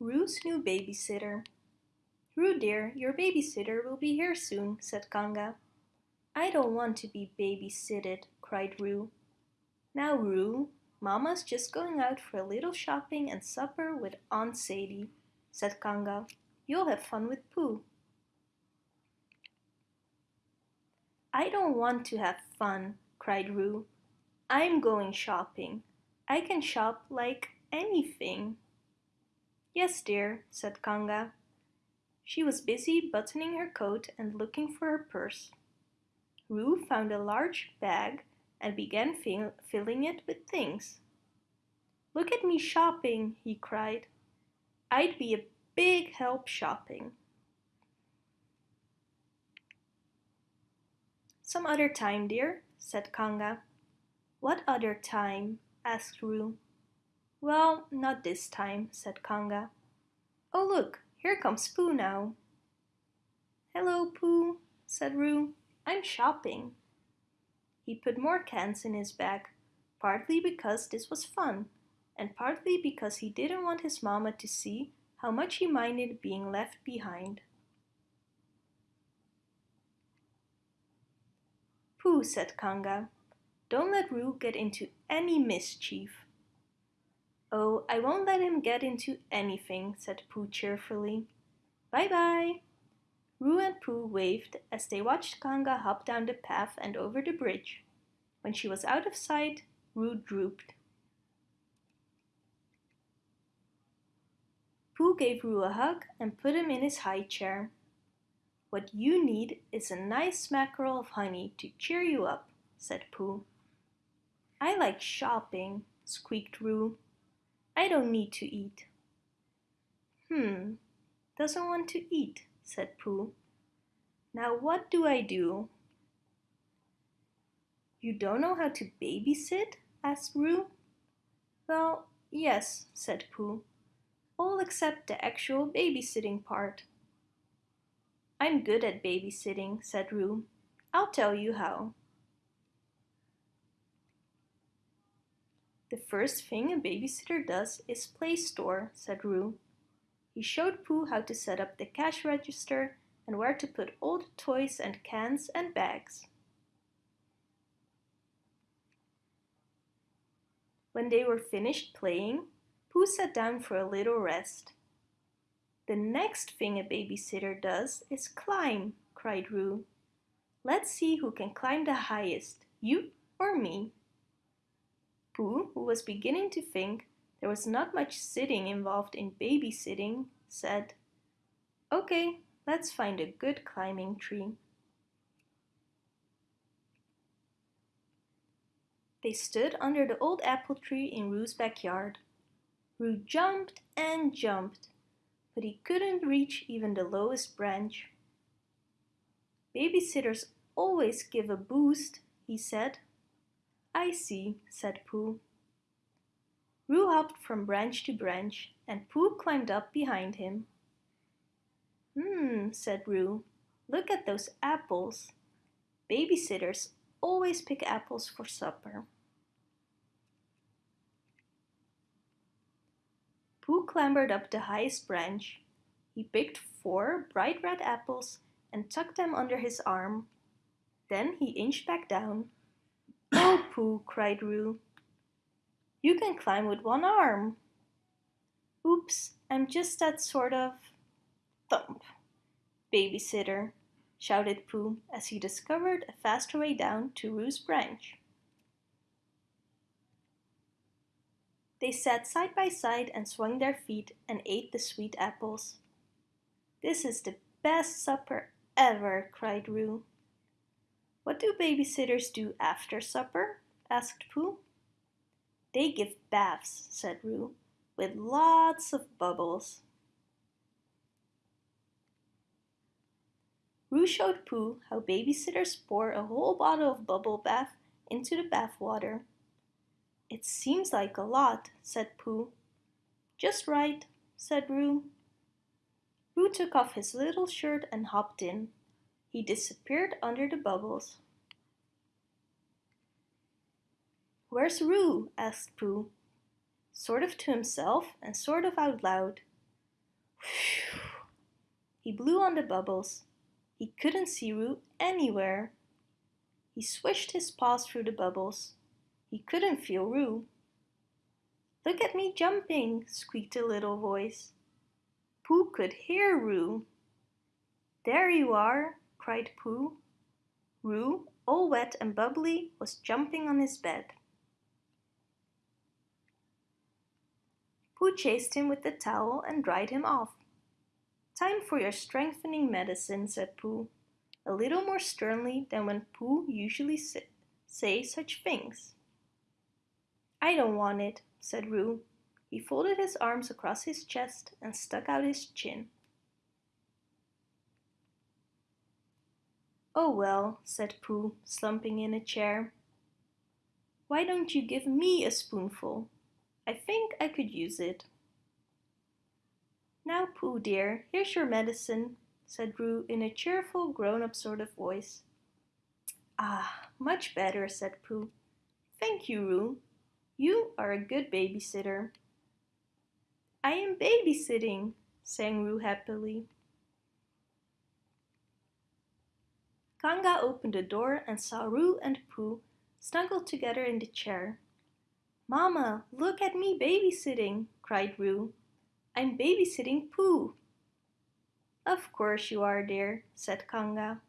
Roo's new babysitter. Roo dear, your babysitter will be here soon, said Kanga. I don't want to be babysitted, cried Roo. Now Roo, Mama's just going out for a little shopping and supper with Aunt Sadie, said Kanga. You'll have fun with Pooh. I don't want to have fun, cried Roo. I'm going shopping. I can shop like anything. Yes, dear, said Kanga. She was busy buttoning her coat and looking for her purse. Roo found a large bag and began fill filling it with things. Look at me shopping, he cried. I'd be a big help shopping. Some other time, dear, said Kanga. What other time? asked Roo. Well, not this time, said Kanga. Oh look, here comes Pooh now. Hello, Pooh, said Roo. I'm shopping. He put more cans in his bag, partly because this was fun, and partly because he didn't want his mama to see how much he minded being left behind. Pooh, said Kanga, don't let Roo get into any mischief. Oh, I won't let him get into anything, said Pooh cheerfully. Bye-bye. Roo and Pooh waved as they watched Kanga hop down the path and over the bridge. When she was out of sight, Roo drooped. Pooh gave Roo a hug and put him in his high chair. What you need is a nice smackerel of honey to cheer you up, said Pooh. I like shopping, squeaked Roo. I don't need to eat. Hmm, doesn't want to eat, said Pooh. Now what do I do? You don't know how to babysit? asked Roo. Well, yes, said Pooh. All except the actual babysitting part. I'm good at babysitting, said Roo. I'll tell you how. The first thing a babysitter does is play store, said Roo. He showed Pooh how to set up the cash register and where to put all the toys and cans and bags. When they were finished playing, Pooh sat down for a little rest. The next thing a babysitter does is climb, cried Roo. Let's see who can climb the highest, you or me. Pooh, who was beginning to think there was not much sitting involved in babysitting, said, Okay, let's find a good climbing tree. They stood under the old apple tree in Roo's backyard. Roo jumped and jumped, but he couldn't reach even the lowest branch. Babysitters always give a boost, he said. I see, said Pooh. Roo hopped from branch to branch, and Pooh climbed up behind him. Hmm, said Roo. Look at those apples. Babysitters always pick apples for supper. Pooh clambered up the highest branch. He picked four bright red apples and tucked them under his arm. Then he inched back down. Oh, Pooh, cried Roo. You can climb with one arm. Oops, I'm just that sort of... Thump. Babysitter, shouted Pooh as he discovered a faster way down to Roo's branch. They sat side by side and swung their feet and ate the sweet apples. This is the best supper ever, cried Roo. What do babysitters do after supper? asked Pooh. They give baths, said Roo, with lots of bubbles. Roo showed Pooh how babysitters pour a whole bottle of bubble bath into the bath water. It seems like a lot, said Pooh. Just right, said Roo. Roo took off his little shirt and hopped in. He disappeared under the bubbles. Where's Roo? asked Pooh, sort of to himself and sort of out loud. Whew! He blew on the bubbles. He couldn't see Roo anywhere. He swished his paws through the bubbles. He couldn't feel Roo. Look at me jumping, squeaked a little voice. Pooh could hear Roo. There you are, cried Pooh. Roo, all wet and bubbly, was jumping on his bed. Pooh chased him with the towel and dried him off. Time for your strengthening medicine, said Pooh, a little more sternly than when Pooh usually say such things. I don't want it, said Roo. He folded his arms across his chest and stuck out his chin. Oh well, said Pooh, slumping in a chair. Why don't you give me a spoonful? I think I could use it. Now, Pooh dear, here's your medicine, said Roo in a cheerful, grown-up sort of voice. Ah, much better, said Pooh. Thank you, Roo. You are a good babysitter. I am babysitting, sang Roo happily. Kanga opened the door and saw Roo and Pooh snuggled together in the chair. Mama, look at me babysitting, cried Roo. I'm babysitting Pooh. Of course you are, dear, said Kanga.